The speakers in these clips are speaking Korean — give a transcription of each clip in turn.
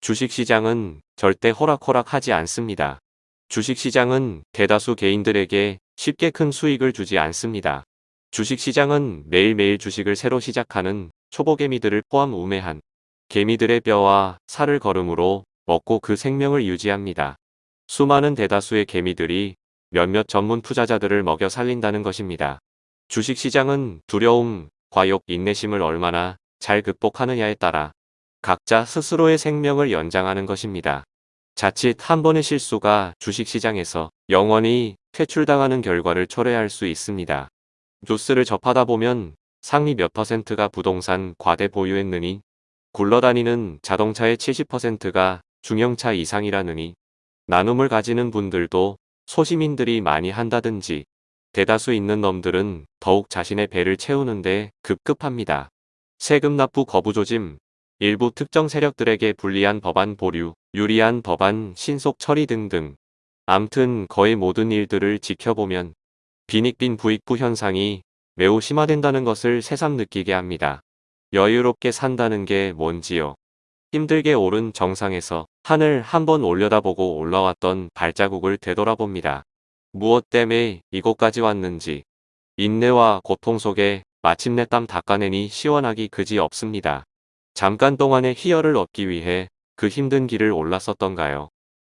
주식시장은 절대 호락호락하지 않습니다. 주식시장은 대다수 개인들에게 쉽게 큰 수익을 주지 않습니다. 주식시장은 매일매일 주식을 새로 시작하는 초보개미들을 포함 우매한 개미들의 뼈와 살을 걸음으로 먹고 그 생명을 유지합니다. 수많은 대다수의 개미들이 몇몇 전문 투자자들을 먹여 살린다는 것입니다. 주식시장은 두려움, 과욕, 인내심을 얼마나 잘 극복하느냐에 따라 각자 스스로의 생명을 연장하는 것입니다. 자칫 한 번의 실수가 주식시장에서 영원히 퇴출당하는 결과를 초래할 수 있습니다. 뉴스를 접하다 보면 상위 몇 퍼센트가 부동산 과대 보유했느니 굴러다니는 자동차의 70%가 중형차 이상이라느니 나눔을 가지는 분들도 소시민들이 많이 한다든지 대다수 있는 놈들은 더욱 자신의 배를 채우는데 급급합니다. 세금 납부 거부 조짐, 일부 특정 세력들에게 불리한 법안 보류, 유리한 법안 신속 처리 등등. 암튼 거의 모든 일들을 지켜보면 빈익빈 부익부 현상이 매우 심화된다는 것을 새삼 느끼게 합니다. 여유롭게 산다는 게 뭔지요. 힘들게 오른 정상에서 하늘 한번 올려다보고 올라왔던 발자국을 되돌아봅니다. 무엇 때문에 이곳까지 왔는지 인내와 고통 속에 마침내 땀 닦아내니 시원하기 그지 없습니다. 잠깐 동안의 희열을 얻기 위해 그 힘든 길을 올랐었던가요.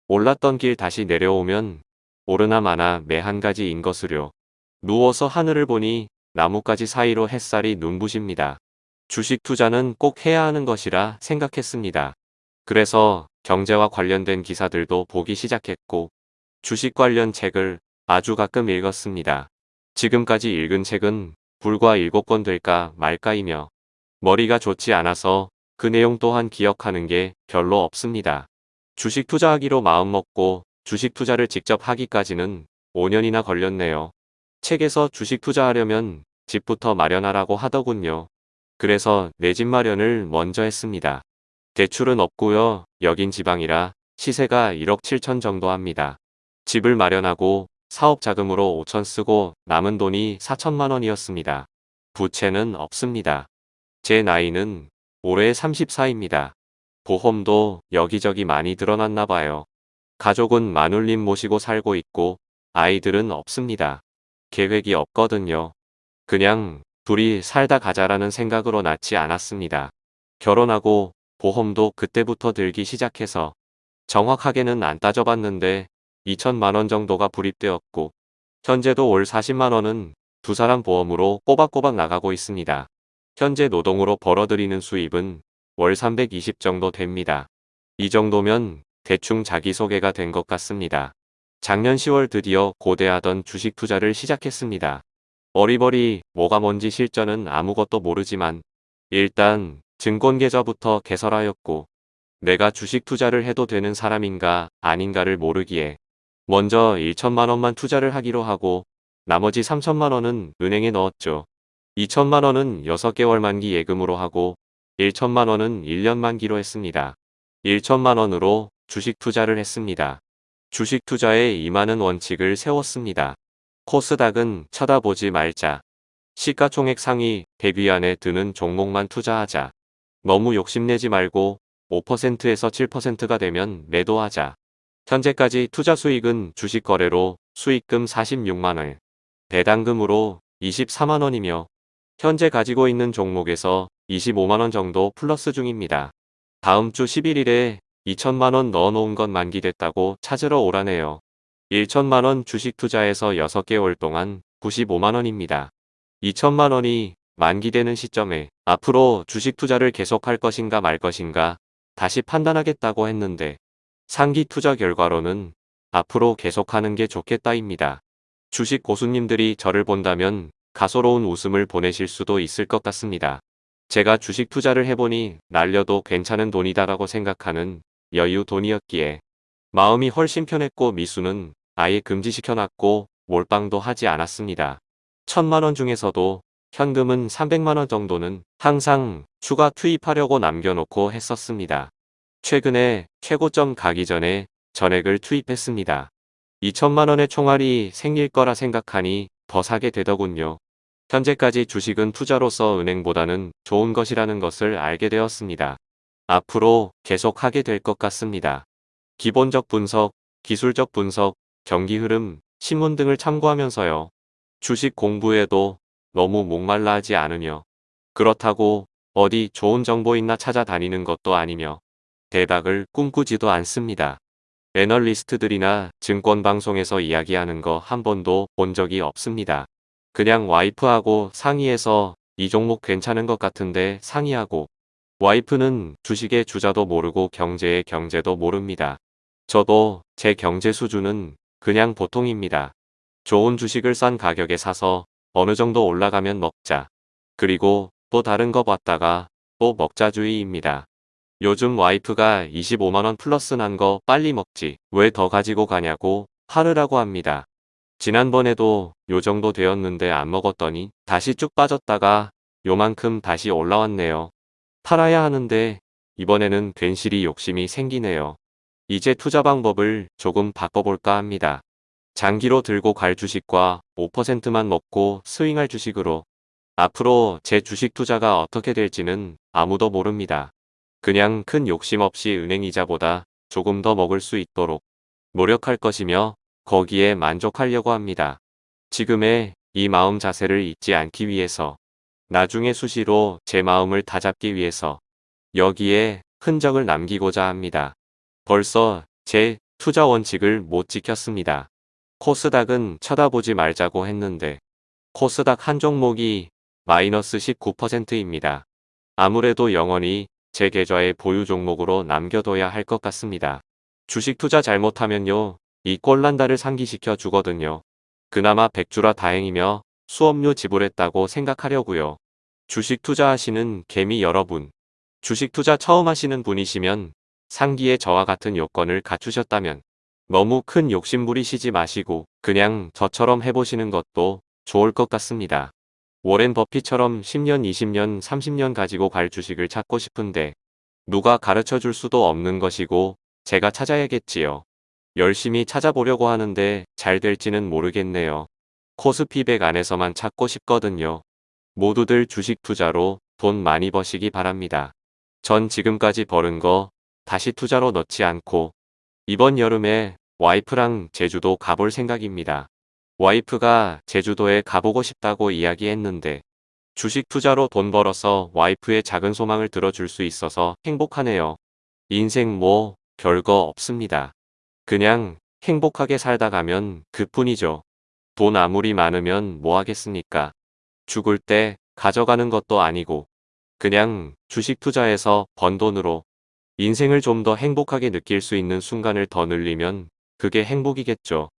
올랐던 길 다시 내려오면 오르나 마나 매 한 가지인 것으려. 누워서 하늘을 보니 나뭇가지 사이로 햇살이 눈부십니다. 주식 투자는 꼭 해야 하는 것이라 생각했습니다. 그래서 경제와 관련된 기사들도 보기 시작했고 주식 관련 책을 아주 가끔 읽었습니다. 지금까지 읽은 책은 불과 7권 될까 말까이며 머리가 좋지 않아서 그 내용 또한 기억하는 게 별로 없습니다. 주식 투자하기로 마음먹고 주식 투자를 직접 하기까지는 5년이나 걸렸네요. 책에서 주식 투자하려면 집부터 마련하라고 하더군요. 그래서 내 집 마련을 먼저 했습니다. 대출은 없고요. 여긴 지방이라 시세가 1억 7천 정도 합니다. 집을 마련하고 사업 자금으로 5천 쓰고 남은 돈이 4천만 원이었습니다. 부채는 없습니다. 제 나이는 올해 34입니다. 보험도 여기저기 많이 드러났나 봐요. 가족은 마눌님 모시고 살고 있고 아이들은 없습니다. 계획이 없거든요. 그냥 둘이 살다 가자라는 생각으로 낳지 않았습니다. 결혼하고 보험도 그때부터 들기 시작해서 정확하게는 안 따져봤는데 2천만원 정도가 불입되었고 현재도 올 40만원은 두 사람 보험으로 꼬박꼬박 나가고 있습니다. 현재 노동으로 벌어들이는 수입은 월 320 정도 됩니다. 이 정도면 대충 자기소개가 된 것 같습니다. 작년 10월 드디어 고대하던 주식 투자를 시작했습니다. 어리버리 뭐가 뭔지 실전은 아무것도 모르지만 일단 증권계좌부터 개설하였고 내가 주식 투자를 해도 되는 사람인가 아닌가를 모르기에 먼저 1천만원만 투자를 하기로 하고 나머지 3천만원은 은행에 넣었죠. 2천만원은 6개월 만기 예금으로 하고 1천만원은 1년 만기로 했습니다. 1천만원으로 주식 투자를 했습니다. 주식 투자에 임하는 원칙을 세웠습니다. 코스닥은 쳐다보지 말자. 시가총액 상위 100위 안에 드는 종목만 투자하자. 너무 욕심내지 말고 5%에서 7%가 되면 매도하자. 현재까지 투자 수익은 주식 거래로 수익금 46만원, 배당금으로 24만원이며 현재 가지고 있는 종목에서 25만원 정도 플러스 중입니다. 다음 주 11일에 2천만원 넣어놓은 건 만기됐다고 찾으러 오라네요. 1천만원 주식 투자에서 6개월 동안 95만원입니다. 2천만원이 만기되는 시점에 앞으로 주식 투자를 계속할 것인가 말 것인가 다시 판단하겠다고 했는데 상기 투자 결과로는 앞으로 계속하는 게 좋겠다입니다. 주식 고수님들이 저를 본다면 가소로운 웃음을 보내실 수도 있을 것 같습니다. 제가 주식 투자를 해보니 날려도 괜찮은 돈이다라고 생각하는 여유 돈이었기에 마음이 훨씬 편했고 미수는 아예 금지시켜놨고 몰빵도 하지 않았습니다. 천만원 중에서도 현금은 300만원 정도는 항상 추가 투입하려고 남겨놓고 했었습니다. 최근에 최고점 가기 전에 전액을 투입했습니다. 2천만원의 총알이 생길 거라 생각하니 더 사게 되더군요. 현재까지 주식은 투자로서 은행보다는 좋은 것이라는 것을 알게 되었습니다. 앞으로 계속 하게 될 것 같습니다. 기본적 분석, 기술적 분석, 경기 흐름, 신문 등을 참고하면서요. 주식 공부에도 너무 목말라 하지 않으며 그렇다고 어디 좋은 정보 있나 찾아다니는 것도 아니며 대박을 꿈꾸지도 않습니다. 애널리스트들이나 증권방송에서 이야기하는 거 한 번도 본 적이 없습니다. 그냥 와이프하고 상의해서 이 종목 괜찮은 것 같은데 상의하고 와이프는 주식의 주자도 모르고 경제의 경제도 모릅니다. 저도 제 경제 수준은 그냥 보통입니다. 좋은 주식을 싼 가격에 사서 어느 정도 올라가면 먹자. 그리고 또 다른 거 봤다가 또 먹자주의입니다. 요즘 와이프가 25만원 플러스 난 거 빨리 먹지 왜 더 가지고 가냐고 화르라고 합니다. 지난번에도 요 정도 되었는데 안 먹었더니 다시 쭉 빠졌다가 요만큼 다시 올라왔네요. 팔아야 하는데 이번에는 괜시리 욕심이 생기네요. 이제 투자 방법을 조금 바꿔볼까 합니다. 장기로 들고 갈 주식과 5%만 먹고 스윙할 주식으로 앞으로 제 주식 투자가 어떻게 될지는 아무도 모릅니다. 그냥 큰 욕심 없이 은행 이자보다 조금 더 먹을 수 있도록 노력할 것이며 거기에 만족하려고 합니다. 지금의 이 마음 자세를 잊지 않기 위해서 나중에 수시로 제 마음을 다잡기 위해서 여기에 흔적을 남기고자 합니다. 벌써 제 투자 원칙을 못 지켰습니다. 코스닥은 쳐다보지 말자고 했는데 코스닥 한 종목이 마이너스 19%입니다. 아무래도 영원히 제 계좌의 보유 종목으로 남겨둬야 할 것 같습니다. 주식 투자 잘못하면요. 이 꼴난다를 상기시켜 주거든요. 그나마 백주라 다행이며 수업료 지불했다고 생각하려고요. 주식 투자하시는 개미 여러분. 주식 투자 처음 하시는 분이시면 상기에 저와 같은 요건을 갖추셨다면 너무 큰 욕심 부리시지 마시고 그냥 저처럼 해보시는 것도 좋을 것 같습니다. 워렌 버핏처럼 10년, 20년, 30년 가지고 갈 주식을 찾고 싶은데 누가 가르쳐 줄 수도 없는 것이고 제가 찾아야겠지요. 열심히 찾아보려고 하는데 잘 될지는 모르겠네요. 코스피백 안에서만 찾고 싶거든요. 모두들 주식 투자로 돈 많이 버시기 바랍니다. 전 지금까지 버는 거 다시 투자로 넣지 않고 이번 여름에 와이프랑 제주도 가볼 생각입니다. 와이프가 제주도에 가보고 싶다고 이야기했는데 주식 투자로 돈 벌어서 와이프의 작은 소망을 들어줄 수 있어서 행복하네요. 인생 뭐 별거 없습니다. 그냥 행복하게 살다 가면 그뿐이죠. 돈 아무리 많으면 뭐 하겠습니까? 죽을 때 가져가는 것도 아니고 그냥 주식 투자해서 번 돈으로 인생을 좀 더 행복하게 느낄 수 있는 순간을 더 늘리면 그게 행복이겠죠.